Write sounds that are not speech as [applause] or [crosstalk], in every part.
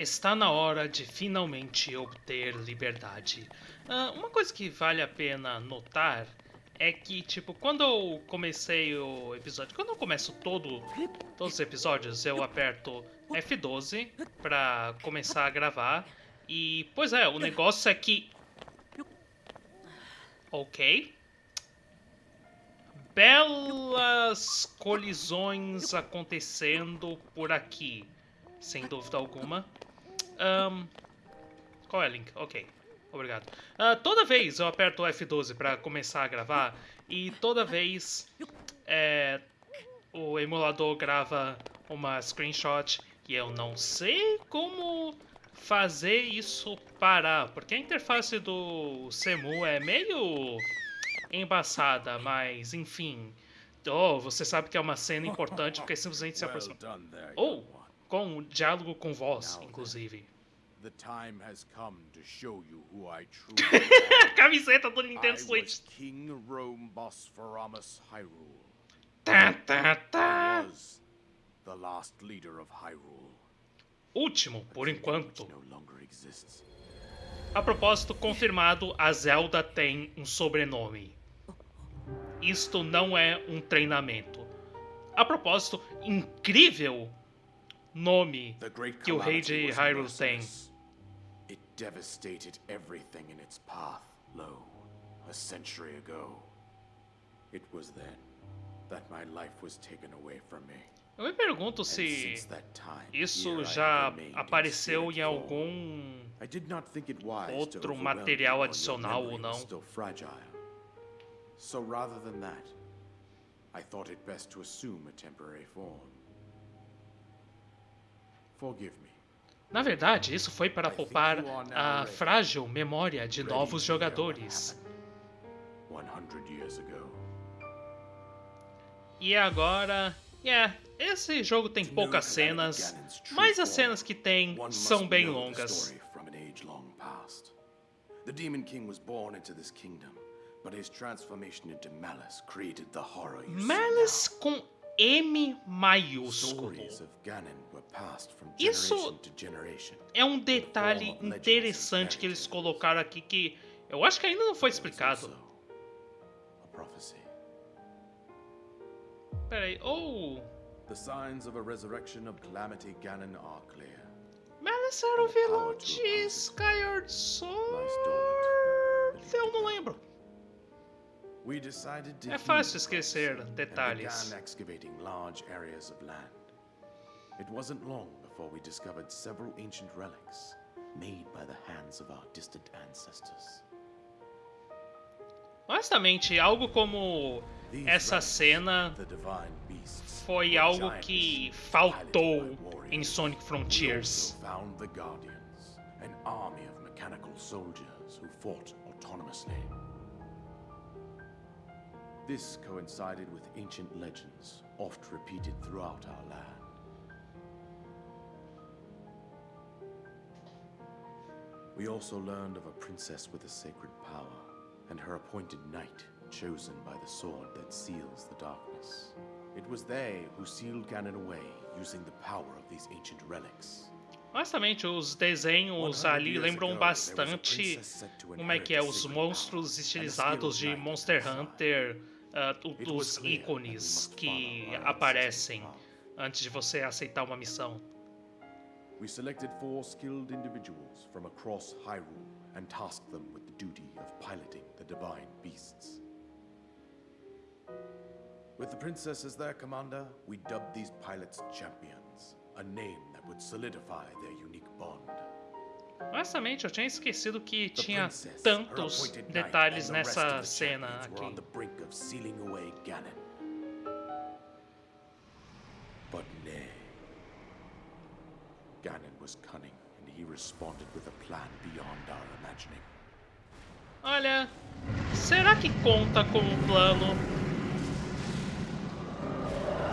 Está na hora de finalmente obter liberdade. Ah, uma coisa que vale a pena notar é que, tipo, quando eu comecei o episódio, quando eu começo todo, todos os episódios, eu aperto F12 pra começar a gravar. E, pois é, o negócio é que... Ok. Belas colisões acontecendo por aqui, sem dúvida alguma. Um, qual é o link? Ok, obrigado. Uh, toda vez eu aperto o F12 para começar a gravar e toda vez é, o emulador grava uma screenshot e eu não sei como fazer isso parar, porque a interface do Semu é meio embaçada, mas enfim. Oh, você sabe que é uma cena importante porque simplesmente se aproxima. Oh, com um diálogo com voz, inclusive. The time has come to show you who I truly [laughs] am. Camiseta do Nintendo Switch. King Rome Hyrule. Tá, tá, tá. the last leader of Hyrule. Último, por enquanto. A propósito, confirmado, a Zelda tem um sobrenome. Isto não é um treinamento. A propósito, incrível nome que o rei de Hyrule tem. It devastated everything in its path, lo, a century ago. It was then that my life was taken away from me. Eu me pergunto se isso já apareceu em algum outro material adicional ou não. So rather than that, I thought it best to assume a temporary form. Na verdade, isso foi para poupar a frágil memória de novos jogadores. E agora, yeah, esse jogo tem poucas cenas, mas as cenas que tem são bem longas. The Demon King was born into this kingdom, but his transformation into Malice created the horror you Malice com M maiúsculo. Isso é um detalhe interessante que eles colocaram aqui que eu acho que ainda não foi explicado. Peraí, oh... The signs of a resurrection of Calamity Ganon are clear. Malice era o vilão de Skyward Sword? Eu não lembro. É fácil esquecer detalhes. It wasn't long before we discovered several ancient relics made by the hands of our distant ancestors. Honestamente, algo como essa cena foi algo que faltou em Sonic Frontiers. An army of mechanical soldiers who fought autonomously. This coincided with ancient legends, oft repeated throughout our land. We also learned of a princess with a sacred power, and her appointed knight, chosen by the sword that seals the darkness. It was they who sealed Ganon away, using the power of these ancient relics. Honestamente, os desenhos ali lembram bastante como é que é os monstros estilizados de Monster Hunter uh, dos ícones que aparecem antes de você aceitar uma missão. We selected four skilled individuals from across Hyrule and tasked them with the duty of piloting the divine beasts. With the princess as their commander, we dubbed these pilots champions, a name that would solidify their unique bond. Honestamente, eu tinha esquecido que tinha tantos detalhes nessa cena aqui. But nay. Ganon was cunning, and he responded with a plan beyond our imagining. Olha, será que conta como um plano?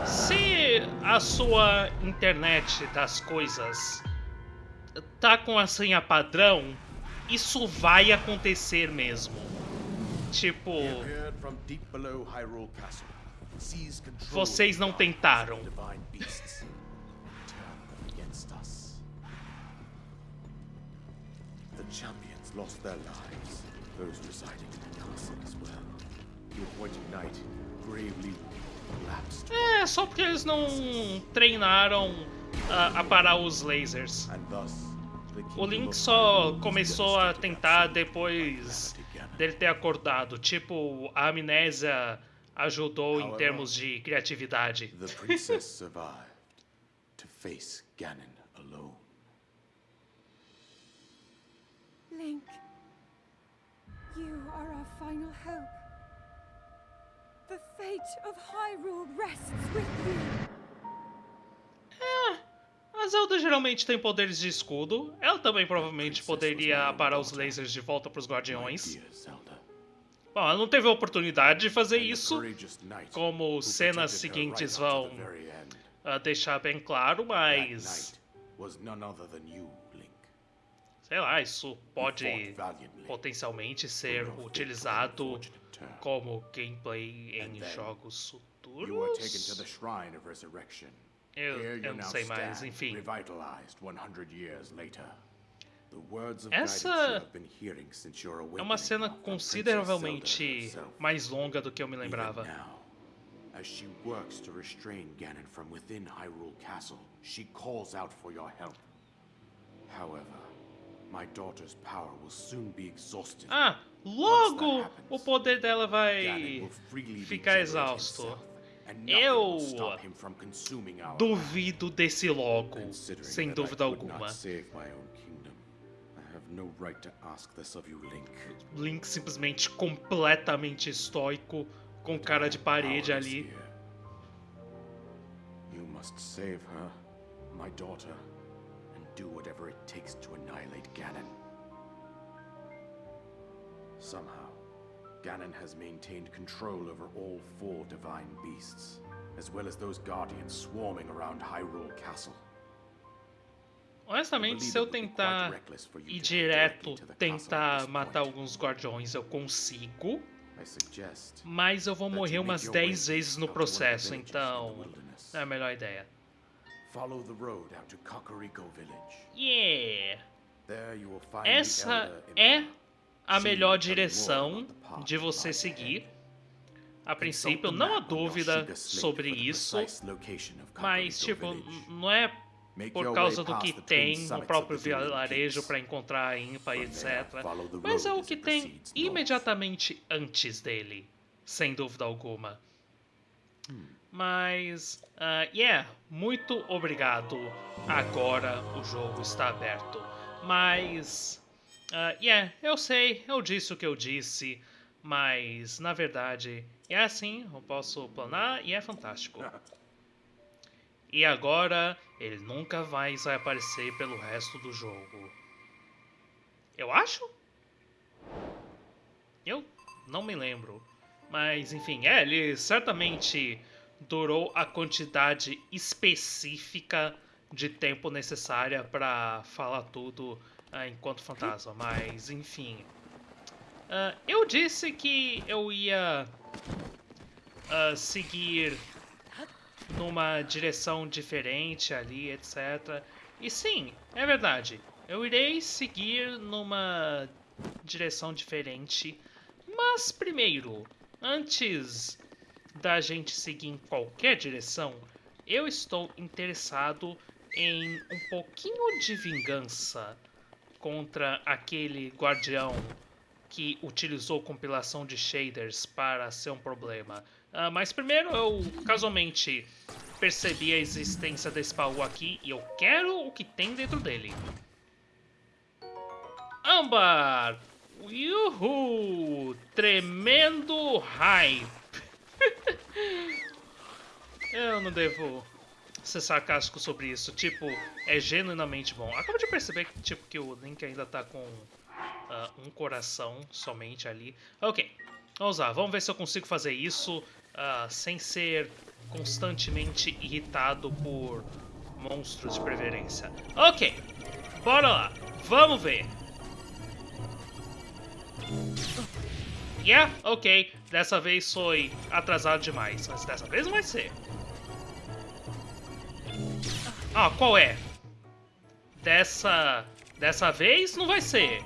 Se a sua internet das coisas tá com a senha padrão, isso vai acontecer mesmo. Tipo, vocês não tentaram. Champions lost their lives, those residing in the castle as well. The appointed knight gravely lapsed, É, só porque eles não treinaram a, a parar os lasers. O Link só começou a tentar depois dele ter acordado. Tipo, a amnésia ajudou em termos de criatividade. The princess [laughs] survived to face Ganon Link, you are our final hope. The fate of Hyrule rests with you. É, a Zelda geralmente tem poderes de escudo. Ela também provavelmente poderia parar os lasers de volta para os guardiões. Bom, ela não teve a oportunidade de fazer isso, como cenas seguintes vão ah, deixar bem claro, That mas sei lá, isso pode potencialmente ser utilizado como gameplay em jogos futuros. Eu, eu não sei mais, enfim. revitalized 100 years later. The words of Essa É uma cena consideravelmente mais longa do que eu me lembrava. as she works to restrain Ganon from within Hyrule Castle, she calls out for your help. However, my daughter's power will soon be exhausted. Ah, logo o poder dela vai ficar exausto. Eu duvido desse logo, sem dúvida alguma. Link. Simplesmente completamente estoico, com cara de parede ali. You must save her, my daughter, do whatever it takes to annihilate Ganon. Somehow, Ganon has maintained control over all four divine beasts, as well as those guardians swarming around Hyrule Castle. Honestamente, se eu tentar ir direto, tentar matar alguns guardiões, eu consigo. Mas eu vou morrer umas your 10 way vezes no processo, então é a melhor ideia. Follow the road out to Kakariko Village. Yeah! There you will find Essa é a melhor direção de você seguir. A princípio, não há dúvida sobre isso, mas tipo, não é por causa do que tem no próprio vilarejo para encontrar a Impa e etc. Mas é o que tem imediatamente antes dele, sem dúvida alguma. Mas, ah, yeah, muito obrigado. Agora o jogo está aberto. Mas, ah, yeah, eu sei, eu disse o que eu disse. Mas, na verdade, é assim, eu posso planar e é fantástico. E agora, ele nunca mais vai aparecer pelo resto do jogo. Eu acho? Eu não me lembro. Mas, enfim, é, ele certamente durou a quantidade específica de tempo necessária para falar tudo ah, enquanto fantasma. Mas, enfim. Ah, eu disse que eu ia ah, seguir numa direção diferente ali, etc. E sim, é verdade. Eu irei seguir numa direção diferente. Mas primeiro, antes da gente seguir em qualquer direção, eu estou interessado em um pouquinho de vingança contra aquele guardião que utilizou compilação de shaders para ser um problema. Ah, mas primeiro eu casualmente percebi a existência desse baú aqui e eu quero o que tem dentro dele. Âmbar! Yuhu! Tremendo hype! Eu não devo ser sarcástico sobre isso. Tipo, é genuinamente bom. Acabo de perceber que, tipo, que o Link ainda tá com ah, um coração somente ali. Ok, vamos lá. Vamos ver se eu consigo fazer isso ah, sem ser constantemente irritado por monstros de preferência. Ok, bora lá. Vamos ver. Yeah, ok. Dessa vez foi atrasado demais, mas dessa vez não vai ser. Ah, qual é? Dessa... Dessa vez não vai ser.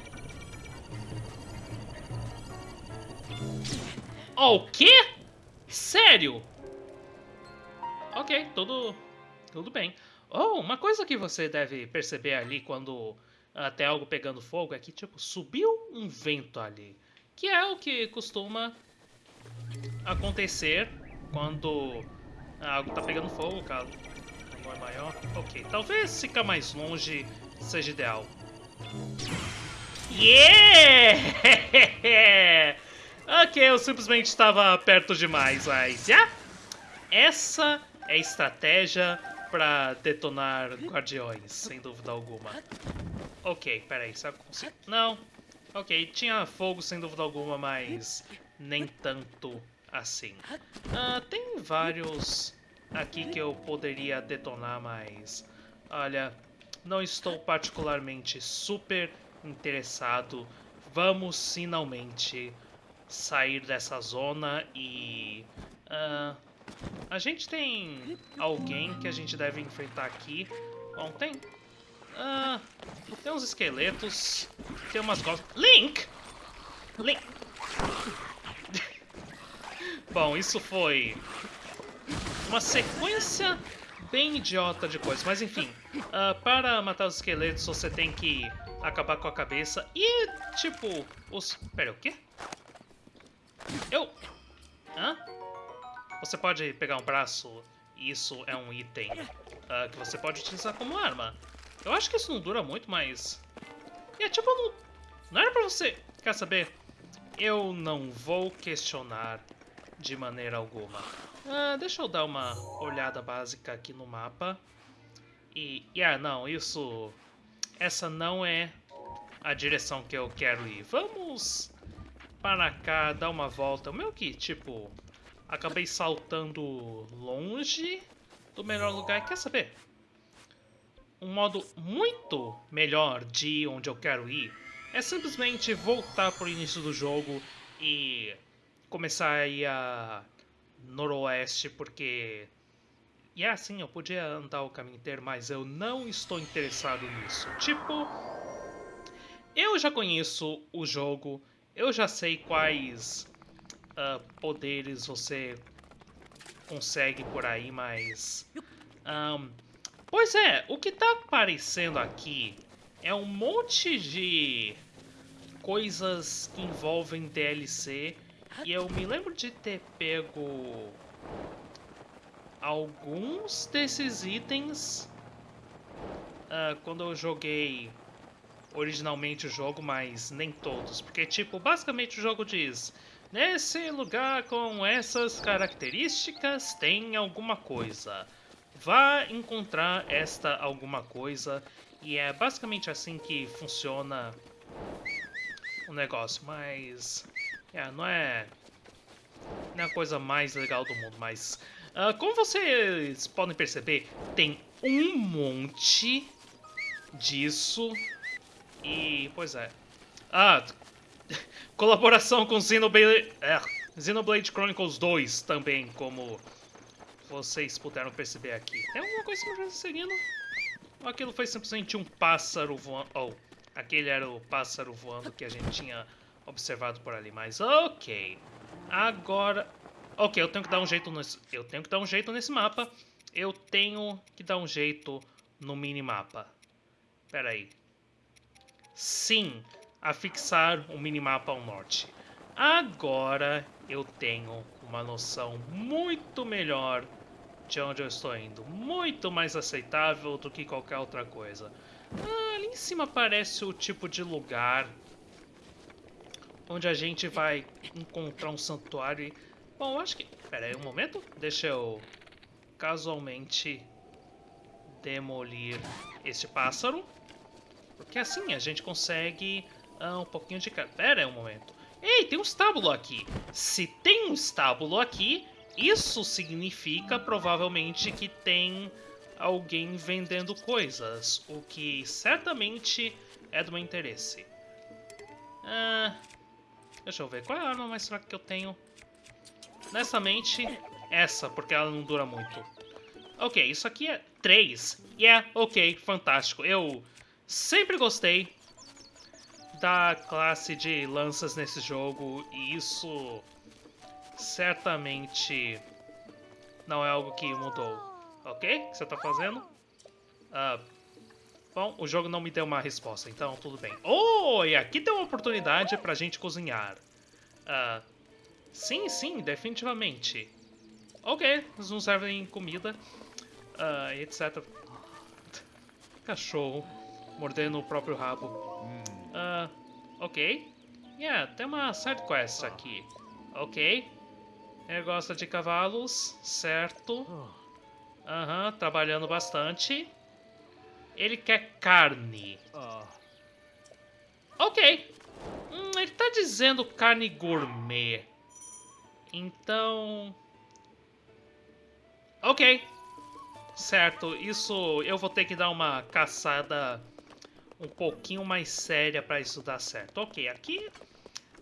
Oh, o quê? Sério? Ok, tudo... Tudo bem. Oh, uma coisa que você deve perceber ali quando até algo pegando fogo é que, tipo, subiu um vento ali. Que é o que costuma acontecer quando algo tá pegando fogo, caso não é maior. Ok, talvez ficar mais longe seja ideal. Yeah! [laughs] ok, eu simplesmente estava perto demais, mas... Yeah! Essa é a estratégia para detonar guardiões, sem dúvida alguma. Ok, peraí, será que eu consigo? Não. Ok, tinha fogo sem dúvida alguma, mas nem tanto assim. Uh, tem vários aqui que eu poderia detonar, mas... Olha, não estou particularmente super interessado. Vamos finalmente sair dessa zona e... Uh, a gente tem alguém que a gente deve enfrentar aqui. Bom, tem... Uh, tem uns esqueletos, tem umas gostas... Link! Link! [laughs] Bom, isso foi uma sequência bem idiota de coisas. Mas enfim, uh, para matar os esqueletos você tem que acabar com a cabeça. E, tipo, os... Pera, o quê? Eu... Hã? Você pode pegar um braço isso é um item uh, que você pode utilizar como arma. Eu acho que isso não dura muito, mas... E é tipo, não, não era pra você... Quer saber? Eu não vou questionar de maneira alguma. Ah, deixa eu dar uma olhada básica aqui no mapa. E, ah, não, isso... Essa não é a direção que eu quero ir. Vamos para cá, dar uma volta. Meu que, tipo, acabei saltando longe do melhor lugar. Quer saber? Um modo muito melhor de onde eu quero ir é simplesmente voltar para o início do jogo e começar a ir a noroeste, porque... E é assim, eu podia andar o caminho inteiro, mas eu não estou interessado nisso. Tipo, eu já conheço o jogo, eu já sei quais uh, poderes você consegue por aí, mas... Um, pois é, o que tá aparecendo aqui é um monte de coisas que envolvem DLC e eu me lembro de ter pego alguns desses itens uh, quando eu joguei originalmente o jogo, mas nem todos. Porque, tipo, basicamente o jogo diz... Nesse lugar com essas características tem alguma coisa. Vá encontrar esta alguma coisa. E é basicamente assim que funciona o negócio. Mas é, não é, não é a coisa mais legal do mundo, mas... Uh, como vocês podem perceber, tem um monte disso. E, pois é. Ah, [laughs] colaboração com Xenoblade, é, Xenoblade Chronicles 2 também, como vocês puderam perceber aqui. Tem alguma coisa me seguindo? Ou aquilo foi simplesmente um pássaro voando? Oh, aquele era o pássaro voando que a gente tinha observado por ali, mas ok. Agora, ok, eu tenho que dar um jeito nesse, eu tenho que dar um jeito nesse mapa. Eu tenho que dar um jeito no minimapa. Pera aí. Sim, afixar o minimapa ao norte. Agora eu tenho uma noção muito melhor de onde eu estou indo. Muito mais aceitável do que qualquer outra coisa. Ah, ali em cima parece o tipo de lugar onde a gente vai encontrar um santuário. E... Bom, acho que... Pera aí um momento. Deixa eu casualmente demolir este pássaro. Porque assim a gente consegue ah, um pouquinho de... Pera aí um momento. Ei, tem um estábulo aqui. Se tem um estábulo aqui, isso significa provavelmente que tem alguém vendendo coisas. O que certamente é do meu interesse. Ah, Deixa eu ver, qual é a arma mais fraca que eu tenho? Honestamente, essa, porque ela não dura muito. Ok, isso aqui é 3. Yeah, ok, fantástico. Eu sempre gostei da classe de lanças nesse jogo e isso certamente não é algo que mudou. Ok? O que você tá fazendo? Ah, bom, o jogo não me deu uma resposta, então tudo bem. Oh, e aqui tem uma oportunidade pra gente cozinhar. Ah, sim, sim, definitivamente. Ok, eles não servem comida, ah, etc. [laughs] Cachorro mordendo o próprio rabo. Ah, ok. Yeah, tem uma side quest aqui. Ok. Ele gosta de cavalos, certo. Aham, trabalhando bastante. Ele quer carne. Ok. Hum, ele tá dizendo carne gourmet. Então... Ok. Certo, isso eu vou ter que dar uma caçada um pouquinho mais séria para isso dar certo. Ok, aqui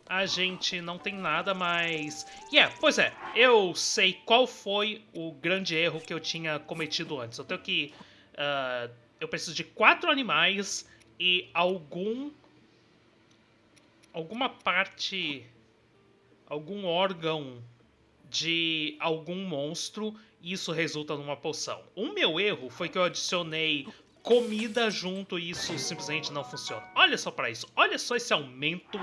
a gente não tem nada, mas... Yeah, pois é, eu sei qual foi o grande erro que eu tinha cometido antes. Eu tenho que... Uh, eu preciso de quatro animais e algum... Alguma parte... Algum órgão de algum monstro e isso resulta numa poção. O meu erro foi que eu adicionei comida junto e isso simplesmente não funciona. Olha só para isso, olha só esse aumento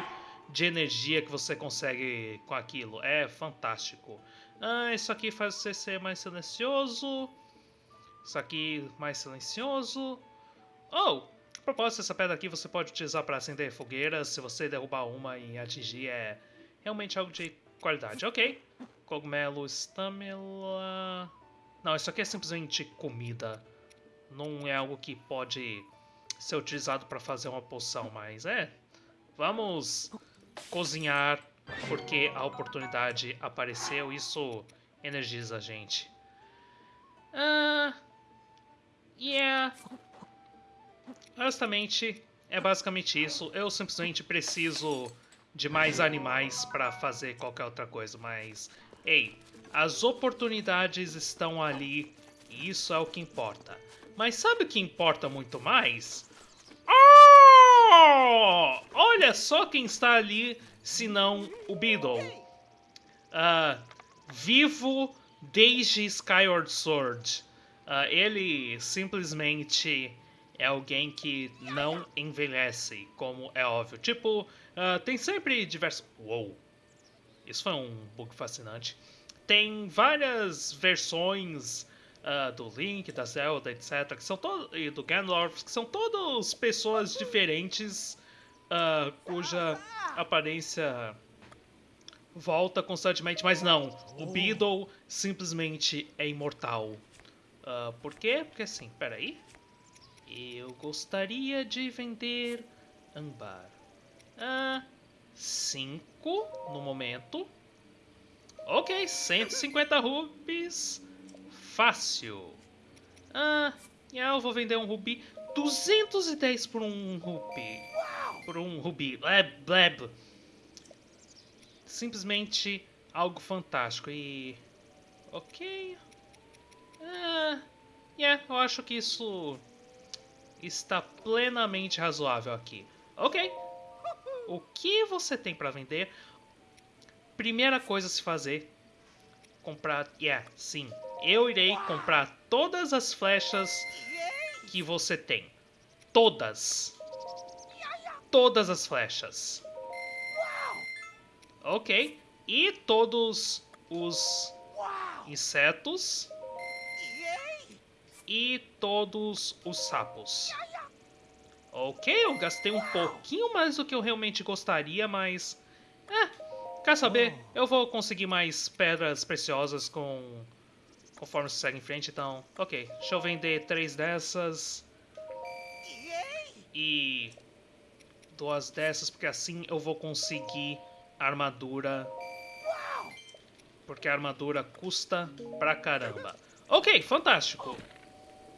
de energia que você consegue com aquilo. É fantástico. Ah, isso aqui faz você ser mais silencioso. Isso aqui mais silencioso. Oh, a propósito, essa pedra aqui você pode utilizar para acender fogueiras. Se você derrubar uma e atingir, é realmente algo de qualidade. Ok. Cogumelo, estamela... Não, isso aqui é simplesmente comida. Não é algo que pode ser utilizado para fazer uma poção, mas é... Vamos cozinhar porque a oportunidade apareceu. Isso energiza a gente. Ah... Yeah... Honestamente, é basicamente isso. Eu simplesmente preciso de mais animais para fazer qualquer outra coisa, mas Ei, as oportunidades estão ali e isso é o que importa. Mas sabe o que importa muito mais? Oh! Olha só quem está ali, senão o Beedle. Uh, vivo desde Skyward Sword. Uh, ele simplesmente é alguém que não envelhece, como é óbvio. Tipo, uh, tem sempre diversos... Uou! Isso foi um bug fascinante. Tem várias versões uh, do Link, da Zelda, etc. Que são e do Ganondorf, que são todas pessoas diferentes uh, cuja aparência volta constantemente, mas não. O Beedle simplesmente é imortal. Uh, por quê? Porque assim, peraí. Eu gostaria de vender âmbar. Ah, 5 no momento. Ok, 150 rubies. Fácil. Ah, eu vou vender um rubi. 210 por um rubi. Por um rubi. Bleb, bleb. Simplesmente algo fantástico. E... Ok. Ah, yeah, eu acho que isso está plenamente razoável aqui. Ok. O que você tem para vender? Primeira coisa a se fazer, comprar, yeah, sim, eu irei comprar todas as flechas que você tem. Todas. Todas as flechas. Ok. E todos os insetos. E todos os sapos. Ok, eu gastei um pouquinho mais do que eu realmente gostaria, mas... É, quer saber? Eu vou conseguir mais pedras preciosas com... Conforme você segue em frente, então... Ok, deixa eu vender três dessas. E... Duas dessas, porque assim eu vou conseguir armadura. Porque a armadura custa pra caramba. Ok, fantástico.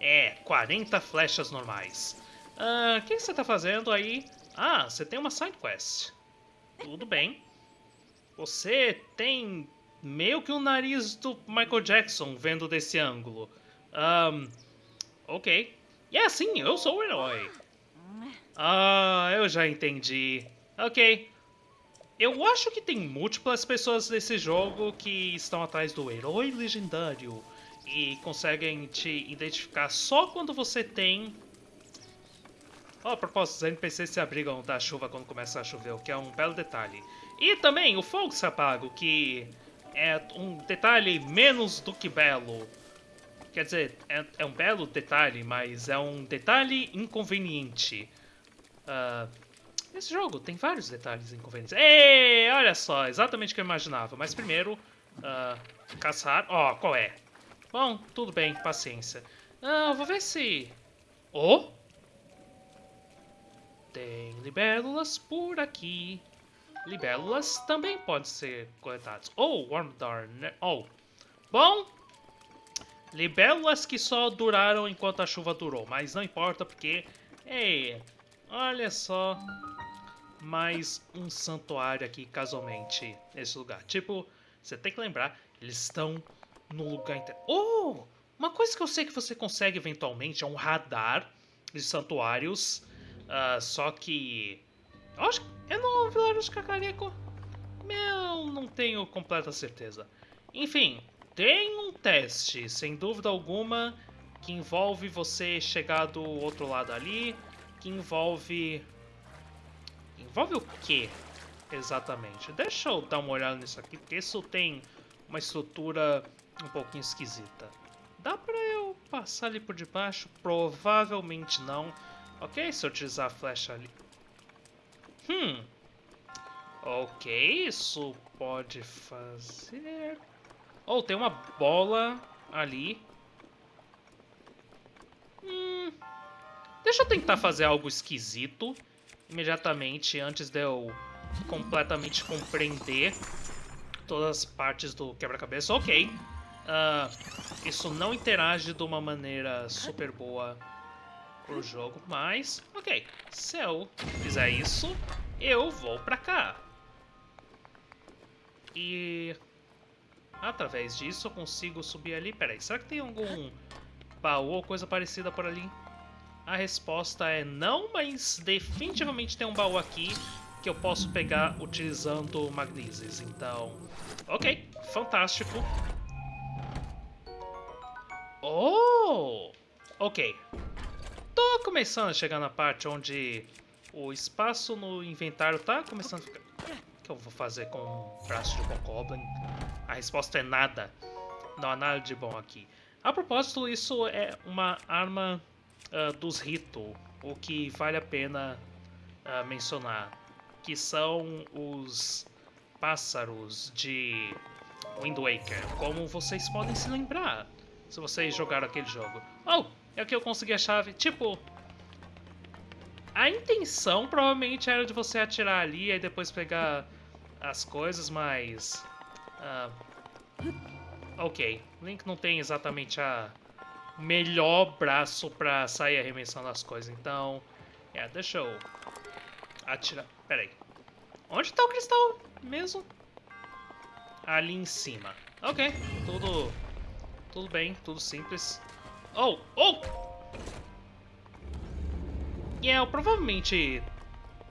É, 40 flechas normais. Ah, o que você está fazendo aí? Ah, você tem uma side quest. Tudo bem. Você tem meio que o nariz do Michael Jackson vendo desse ângulo. Um, ok. E é assim, eu sou o herói. Ah, eu já entendi. Ok. Eu acho que tem múltiplas pessoas nesse jogo que estão atrás do herói legendário e conseguem te identificar só quando você tem. Oh, a propósito, os NPCs se abrigam da chuva quando começa a chover, o que é um belo detalhe. E também o fogo se apaga, o que é um detalhe menos do que belo. Quer dizer, é, é um belo detalhe, mas é um detalhe inconveniente. Uh, esse jogo tem vários detalhes inconvenientes. Ei, olha só, exatamente o que eu imaginava. Mas primeiro, uh, caçar... Ó, oh, qual é? Bom, tudo bem, paciência. Ah, vou ver se... Oh! Tem libélulas por aqui. Libélulas também podem ser coletadas. Oh, Wormdarn. Né? Oh. Bom, libélulas que só duraram enquanto a chuva durou. Mas não importa porque... Ei, olha só. Mais um santuário aqui, casualmente, nesse lugar. Tipo, você tem que lembrar, eles estão no lugar inteiro. Oh! Uma coisa que eu sei que você consegue eventualmente é um radar de santuários. Uh, só que. Acho que é no Vilarejo de Cacareco. Eu não tenho completa certeza. Enfim, tem um teste, sem dúvida alguma, que envolve você chegar do outro lado ali. Que envolve. Envolve o que exatamente? Deixa eu dar uma olhada nisso aqui, porque isso tem uma estrutura um pouquinho esquisita. Dá pra eu passar ali por debaixo? Provavelmente não. Ok, se eu utilizar a flecha ali. Hum. Ok, isso pode fazer... Oh, tem uma bola ali. Hum. Deixa eu tentar fazer algo esquisito imediatamente antes de eu completamente compreender todas as partes do quebra-cabeça. Ok. Uh, isso não interage de uma maneira super boa pro jogo, mas ok, se eu fizer isso, eu vou pra cá. E através disso eu consigo subir ali. Peraí, será que tem algum baú ou coisa parecida por ali? A resposta é não, mas definitivamente tem um baú aqui que eu posso pegar utilizando Magnesis. Então, ok, fantástico. Oh! Ok. Tô começando a chegar na parte onde o espaço no inventário tá começando a ficar... O que eu vou fazer com um braço de bom Goblin? A resposta é nada. Não há nada de bom aqui. A propósito, isso é uma arma uh, dos Rito, o que vale a pena uh, mencionar. Que são os pássaros de Wind Waker, como vocês podem se lembrar se vocês jogaram aquele jogo. Oh, é que eu consegui a chave. Tipo, a intenção provavelmente era de você atirar ali e depois pegar as coisas, mas... Uh, ok, Link não tem exatamente a melhor braço pra sair arremessando as coisas, então... É, yeah, deixa eu atirar... Pera aí. Onde tá o cristal mesmo? Ali em cima. Ok, tudo tudo bem, tudo simples. Oh, oh! E yeah, eu provavelmente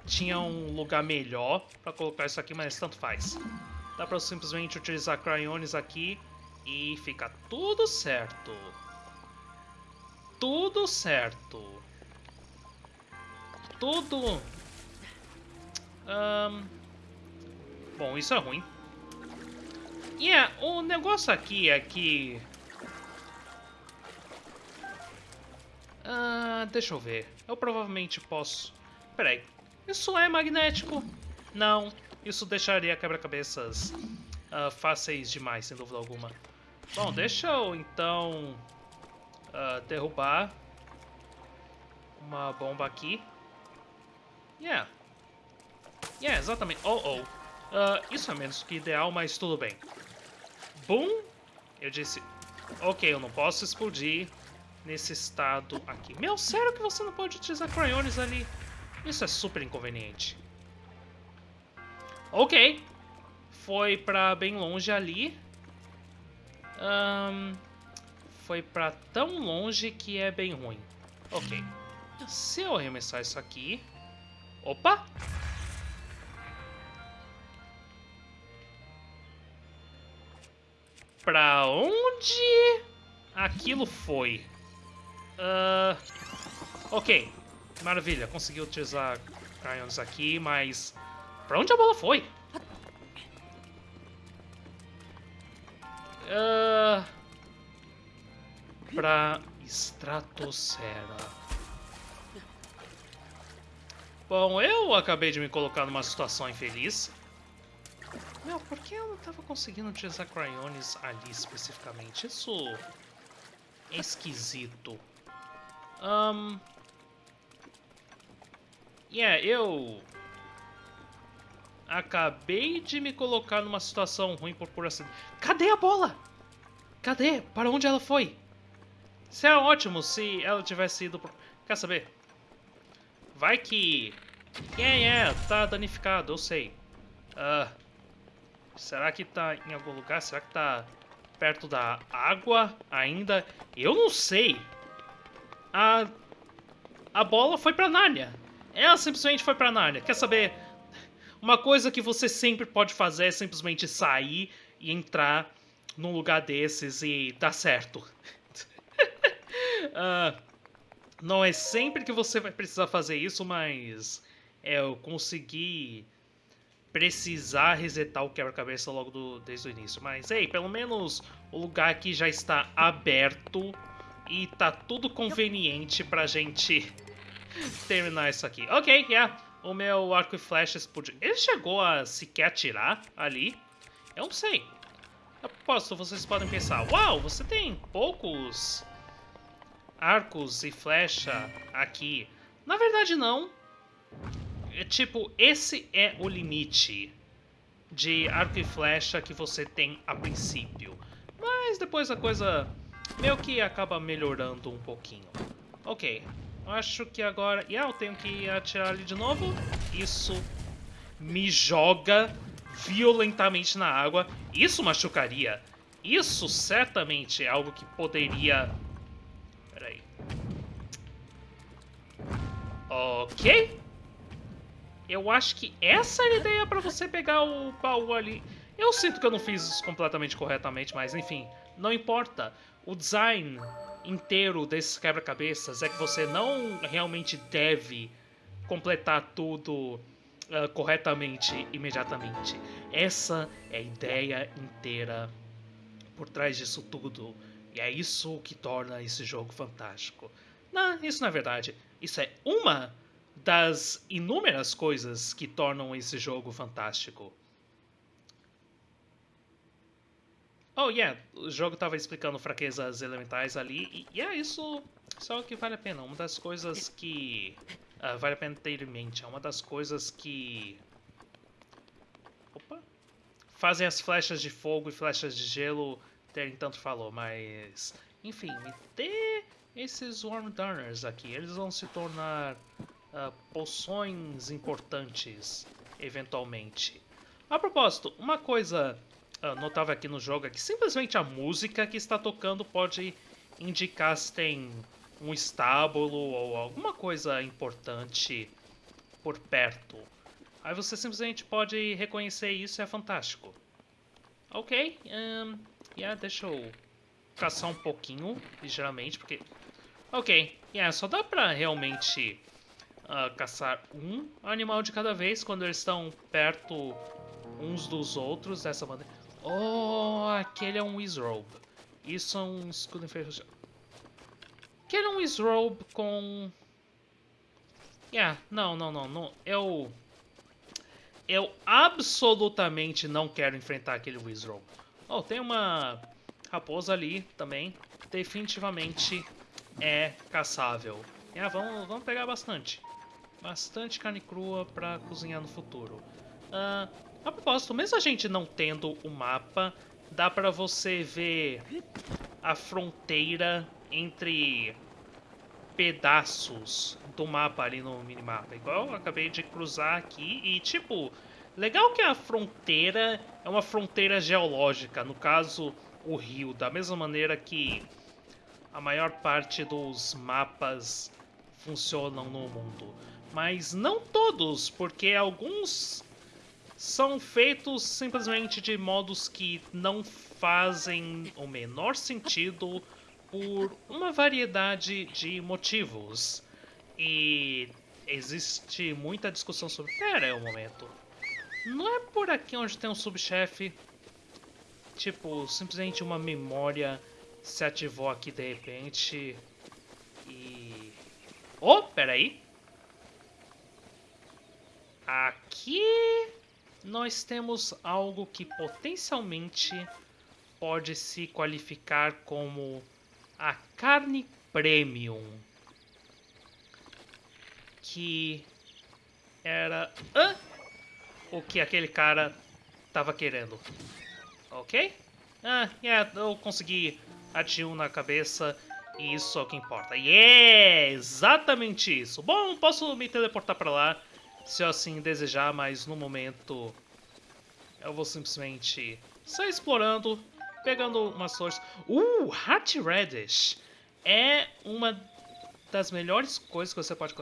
tinha um lugar melhor pra colocar isso aqui, mas tanto faz. Dá pra simplesmente utilizar cryones aqui e fica tudo certo. Tudo certo. Tudo... Um... Bom, isso é ruim. E yeah, o negócio aqui é que Ah, deixa eu ver. Eu provavelmente posso... Peraí. Isso é magnético? Não. Isso deixaria quebra-cabeças uh, fáceis demais, sem dúvida alguma. Bom, deixa eu então uh, derrubar uma bomba aqui. Yeah. Yeah, exatamente. Oh, oh. Uh, isso é menos que ideal, mas tudo bem. Boom! Eu disse... Ok, eu não posso explodir nesse estado aqui. Meu, sério que você não pode utilizar crayones ali? Isso é super inconveniente. Ok. Foi pra bem longe ali. Um, foi pra tão longe que é bem ruim. Ok. Se eu arremessar isso aqui... Opa! Pra onde aquilo foi? Uh, ok, maravilha, consegui utilizar Crayons aqui, mas pra onde a bola foi? Uh, pra estratosfera. Bom, eu acabei de me colocar numa situação infeliz. Meu, por que eu não tava conseguindo utilizar Cryonis ali especificamente? Isso é esquisito. Um... Yeah, eu... Acabei de me colocar numa situação ruim por pura acidente. Cadê a bola? Cadê? Para onde ela foi? Seria ótimo se ela tivesse ido por... Quer saber? Vai que... É, é, tá danificado, eu sei. Uh, será que tá em algum lugar? Será que tá perto da água ainda? Eu não sei. A, a bola foi pra Nárnia. Ela simplesmente foi pra Nárnia. Quer saber? Uma coisa que você sempre pode fazer é simplesmente sair e entrar num lugar desses e dar certo. uh, [laughs] não é sempre que você vai precisar fazer isso, mas é, eu consegui precisar resetar o quebra-cabeça logo do, desde o início. Mas, ei, pelo menos o lugar aqui já está aberto e tá tudo conveniente pra gente terminar isso aqui. Ok, yeah, o meu arco e flechas podia... Ele chegou a sequer atirar ali? Eu não sei. Aposto, vocês podem pensar, uau, você tem poucos arcos e flecha aqui. Na verdade, não. É, tipo, esse é o limite de arco e flecha que você tem a princípio. Mas depois a coisa meio que acaba melhorando um pouquinho. Ok, acho que agora... Yeah, eu tenho que atirar ali de novo. Isso me joga violentamente na água. Isso machucaria. Isso certamente é algo que poderia Ok. Eu acho que essa é a ideia para você pegar o baú ali. Eu sinto que eu não fiz isso completamente corretamente, mas enfim, não importa. O design inteiro desses quebra-cabeças é que você não realmente deve completar tudo uh, corretamente imediatamente. Essa é a ideia inteira por trás disso tudo. E é isso que torna esse jogo fantástico. Não, isso não é verdade. Isso é uma das inúmeras coisas que tornam esse jogo fantástico. Oh, yeah, o jogo estava explicando fraquezas elementais ali, e yeah, isso, isso é o que vale a pena. Uma das coisas que uh, vale a pena ter em mente. É uma das coisas que... Opa! Fazem as flechas de fogo e flechas de gelo terem tanto valor, mas... Enfim, dê esses Worm Turners aqui, eles vão se tornar uh, poções importantes, eventualmente. A propósito, uma coisa notável aqui no jogo é que simplesmente a música que está tocando pode indicar se tem um estábulo ou alguma coisa importante por perto. Aí você simplesmente pode reconhecer isso e é fantástico. Ok, um, yeah, deixa eu caçar um pouquinho, ligeiramente, porque Ok, yeah, só dá pra realmente uh, caçar um animal de cada vez quando eles estão perto uns dos outros dessa maneira. Oh, aquele é um Wizrobe. Isso é um escudo inferior. Aquele é um Wizrobe com... Yeah, não, não, não, não. Eu... Eu absolutamente não quero enfrentar aquele Wizrobe. Oh, tem uma raposa ali também. Definitivamente é caçável. É, vamos, vamos pegar bastante. Bastante carne crua para cozinhar no futuro. Uh, a propósito, mesmo a gente não tendo o mapa, dá para você ver a fronteira entre pedaços do mapa ali no minimapa. Igual eu acabei de cruzar aqui e, tipo, legal que a fronteira é uma fronteira geológica, no caso, o rio, da mesma maneira que a maior parte dos mapas funcionam no mundo. Mas não todos, porque alguns são feitos simplesmente de modos que não fazem o menor sentido por uma variedade de motivos. E existe muita discussão sobre. Pera aí um momento. Não é por aqui onde tem um subchefe? Tipo, simplesmente uma memória se ativou aqui de repente. E. Oh, peraí. Aqui nós temos algo que potencialmente pode se qualificar como a carne premium. Que era ah, o que aquele cara estava querendo. Ok? Ah, yeah, eu consegui atingir na cabeça e isso é o que importa. Yeah! Exatamente isso. Bom, posso me teleportar para lá se eu assim desejar, mas no momento eu vou simplesmente sair explorando, pegando umas flores. Uh, Heart Radish é uma das melhores coisas que você pode...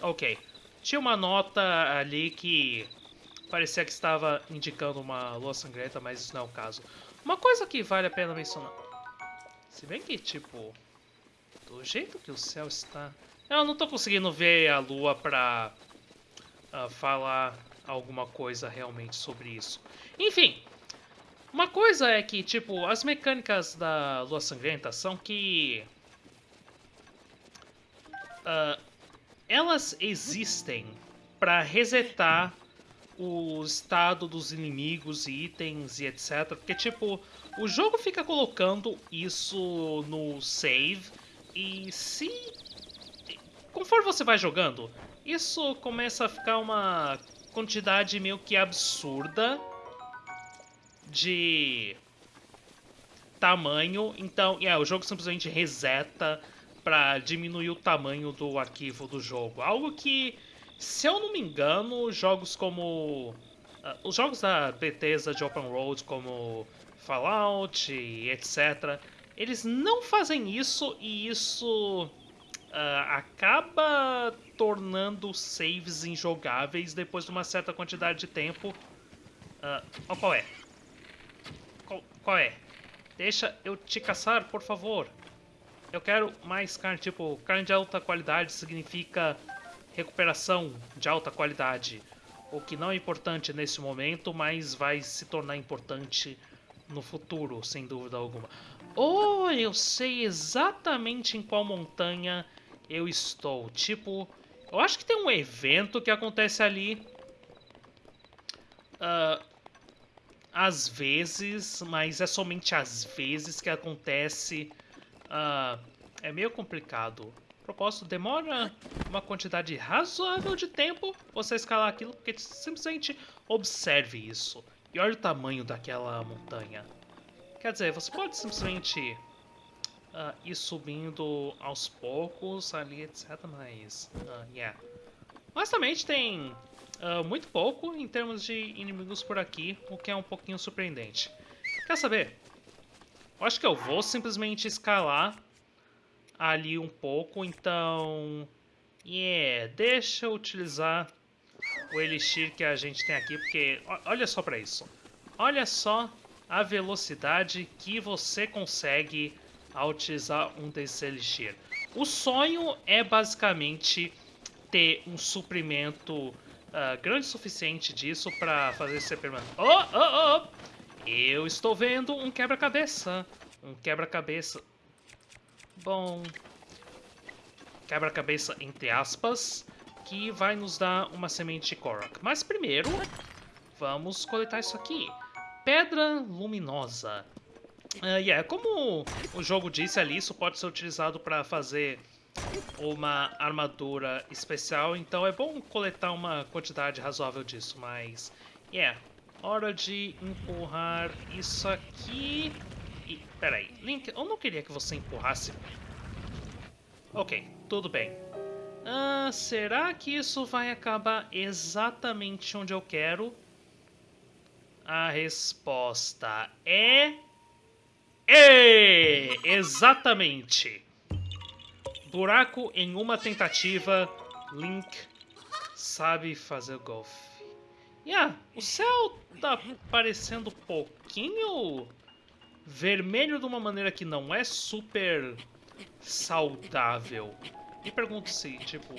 Ok, tinha uma nota ali que parecia que estava indicando uma lua sangrenta, mas isso não é o caso. Uma coisa que vale a pena mencionar. Se bem que, tipo, do jeito que o céu está... Eu não estou conseguindo ver a lua pra uh, falar alguma coisa realmente sobre isso. Enfim, uma coisa é que, tipo, as mecânicas da lua sangrenta são que... Uh, elas existem para resetar o estado dos inimigos e itens e etc. Porque, tipo, o jogo fica colocando isso no save e se... Conforme você vai jogando, isso começa a ficar uma quantidade meio que absurda de tamanho. Então, yeah, o jogo simplesmente reseta para diminuir o tamanho do arquivo do jogo. Algo que se eu não me engano, jogos como... Uh, os jogos da Bethesda de Open World, como Fallout etc., eles não fazem isso e isso uh, acaba tornando saves injogáveis depois de uma certa quantidade de tempo. Uh, oh, qual é? Qual, qual é? Deixa eu te caçar, por favor. Eu quero mais carne, tipo, carne de alta qualidade significa recuperação de alta qualidade, o que não é importante nesse momento, mas vai se tornar importante no futuro, sem dúvida alguma. Oh, eu sei exatamente em qual montanha eu estou. Tipo, eu acho que tem um evento que acontece ali. Uh, às vezes, mas é somente às vezes que acontece. Uh, é meio complicado propósito, demora uma quantidade razoável de tempo você escalar aquilo, porque simplesmente observe isso. E olha o tamanho daquela montanha. Quer dizer, você pode simplesmente uh, ir subindo aos poucos ali, etc. Mas, uh, yeah. Honestamente, tem uh, muito pouco em termos de inimigos por aqui, o que é um pouquinho surpreendente. Quer saber? Eu acho que eu vou simplesmente escalar ali um pouco, então... Yeah, deixa eu utilizar o Elixir que a gente tem aqui, porque olha só para isso. Olha só a velocidade que você consegue ao utilizar um desse Elixir. O sonho é basicamente ter um suprimento uh, grande o suficiente disso para fazer ser permanente. Oh, oh, oh! Eu estou vendo um quebra-cabeça. Um quebra-cabeça. Bom, quebra-cabeça entre aspas, que vai nos dar uma semente Korok. Mas primeiro, vamos coletar isso aqui. Pedra luminosa. Uh, yeah, como o jogo disse ali, isso pode ser utilizado para fazer uma armadura especial, então é bom coletar uma quantidade razoável disso, mas... Yeah, hora de empurrar isso aqui... E, peraí, Link, eu não queria que você empurrasse... Ok, tudo bem. Ah, será que isso vai acabar exatamente onde eu quero? A resposta é... É! Exatamente! Buraco em uma tentativa, Link sabe fazer golfe. Yeah, o céu tá parecendo um pouquinho vermelho de uma maneira que não é super saudável. Me pergunto se, tipo,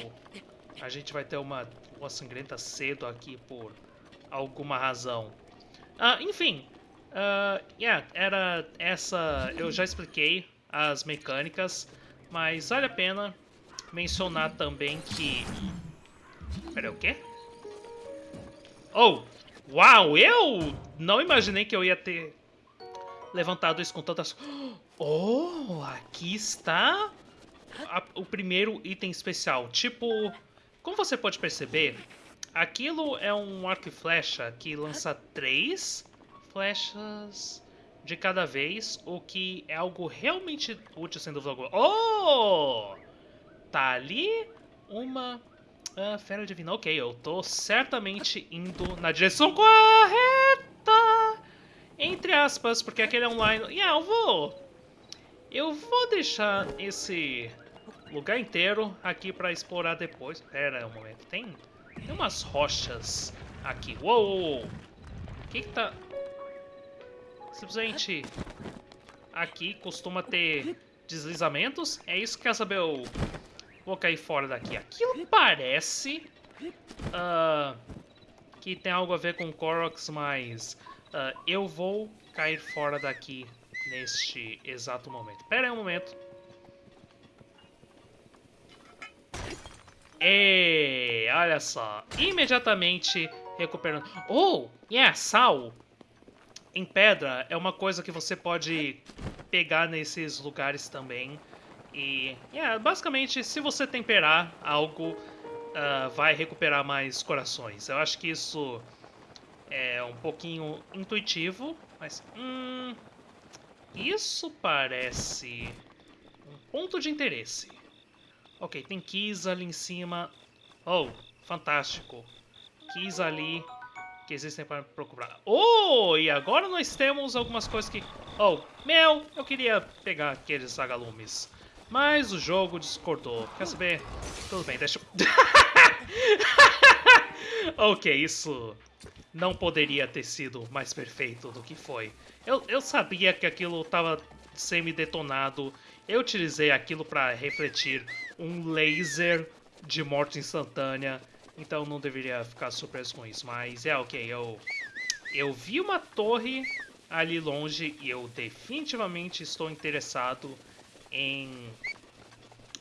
a gente vai ter uma, uma sangrenta cedo aqui por alguma razão. Ah, enfim, uh, yeah, era essa... Eu já expliquei as mecânicas, mas vale a pena mencionar também que... Pera, o quê? Oh, uau, eu não imaginei que eu ia ter levantado isso com tantas... Oh, aqui está a, o primeiro item especial. Tipo, como você pode perceber, aquilo é um arco e flecha que lança três flechas de cada vez, o que é algo realmente útil, sem dúvida alguma. Oh! Tá ali uma uh, fera divina. Ok, eu tô certamente indo na direção correta. Entre aspas, porque aquele é online... Yeah, eu vou... Eu vou deixar esse lugar inteiro aqui pra explorar depois. Pera um momento, tem, tem umas rochas aqui. Uou. O que que tá... Simplesmente aqui costuma ter deslizamentos. É isso que quer saber? Eu vou cair fora daqui. Aquilo parece uh, que tem algo a ver com Koroks, mas uh, eu vou cair fora daqui neste exato momento. Pera aí um momento. E olha só, imediatamente recuperando. Oh, yeah, sal em pedra é uma coisa que você pode pegar nesses lugares também. E, yeah, basicamente, se você temperar algo, uh, vai recuperar mais corações. Eu acho que isso é um pouquinho intuitivo, mas... Hum, isso parece um ponto de interesse. Ok, tem keys ali em cima. Oh, fantástico. Keys ali que existem para procurar. Oh, e agora nós temos algumas coisas que... Oh, meu, eu queria pegar aqueles agalumes. Mas o jogo discordou. Quer saber? Tudo bem, deixa eu... [laughs] ok, isso não poderia ter sido mais perfeito do que foi. Eu, eu sabia que aquilo estava semi-detonado. Eu utilizei aquilo para refletir um laser de morte instantânea. Então não deveria ficar surpreso com isso. Mas é ok, eu, eu vi uma torre ali longe e eu definitivamente estou interessado em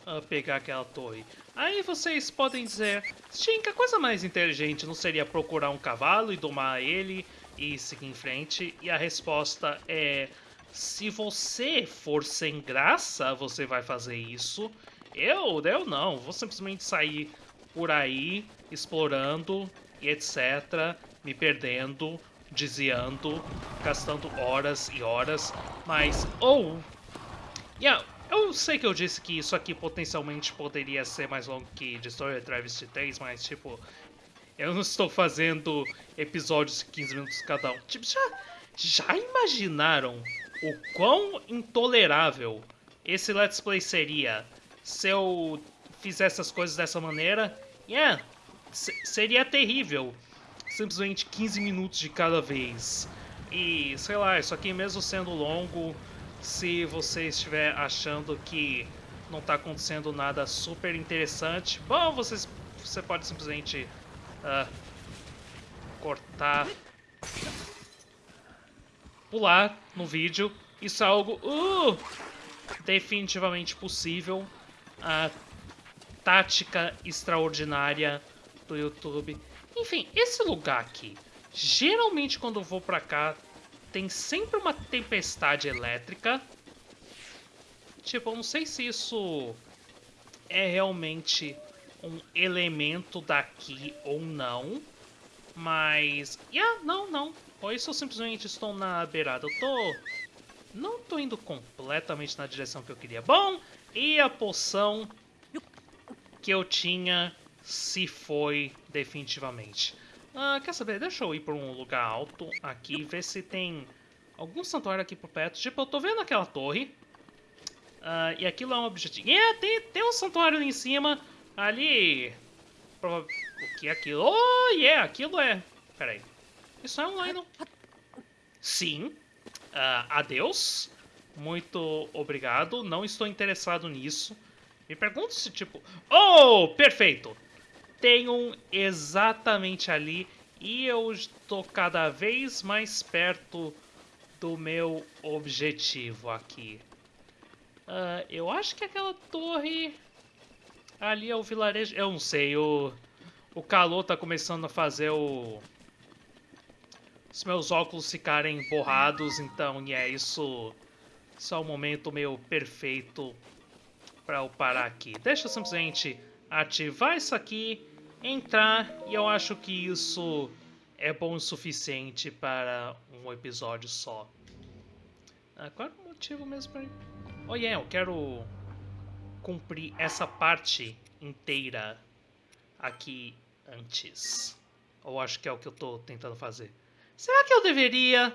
uh, pegar aquela torre. Aí vocês podem dizer, Stinka, a coisa mais inteligente não seria procurar um cavalo e domar ele e seguir em frente? E a resposta é, se você for sem graça, você vai fazer isso. Eu, eu não, vou simplesmente sair por aí, explorando e etc, me perdendo, desviando, gastando horas e horas, mas ou oh, yeah, eu sei que eu disse que isso aqui potencialmente poderia ser mais longo que Destroyer Travesty 3, mas tipo, eu não estou fazendo episódios de 15 minutos cada um. Tipo, já, já imaginaram o quão intolerável esse Let's Play seria se eu fizesse as coisas dessa maneira? Yeah, seria terrível. Simplesmente 15 minutos de cada vez. E, sei lá, isso aqui mesmo sendo longo se você estiver achando que não está acontecendo nada super interessante, bom, você, você pode simplesmente uh, cortar, pular no vídeo. Isso é algo uh, definitivamente possível. A tática extraordinária do YouTube. Enfim, esse lugar aqui, geralmente quando eu vou pra cá, tem sempre uma tempestade elétrica. Tipo, eu não sei se isso é realmente um elemento daqui ou não. Mas... Yeah, não, não. Ou isso eu simplesmente estou na beirada. Eu tô... Não tô indo completamente na direção que eu queria. Bom, e a poção que eu tinha se foi definitivamente. Ah, quer saber? Deixa eu ir para um lugar alto aqui e ver se tem algum santuário aqui por perto. Tipo, eu tô vendo aquela torre. Uh, e aquilo é um objetivo. É, tem, tem um santuário ali em cima. Ali O que é aquilo? Oh, yeah, aquilo é... Peraí. Isso é um Lionel? Sim. Ah, adeus. Muito obrigado. Não estou interessado nisso. Me pergunto se, tipo... Oh, perfeito. Tem um exatamente ali. E eu estou cada vez mais perto do meu objetivo aqui. Ah, eu acho que aquela torre ali é o vilarejo. Eu não sei, o, o calor tá começando a fazer o, os meus óculos ficarem borrados, então é isso. Isso é o momento meio perfeito para eu parar aqui. Deixa eu simplesmente ativar isso aqui, entrar e eu acho que isso é bom o suficiente para um episódio só. Ah, qual é o motivo mesmo para Oh yeah, eu quero cumprir essa parte inteira aqui antes. Ou acho que é o que eu tô tentando fazer. Será que eu deveria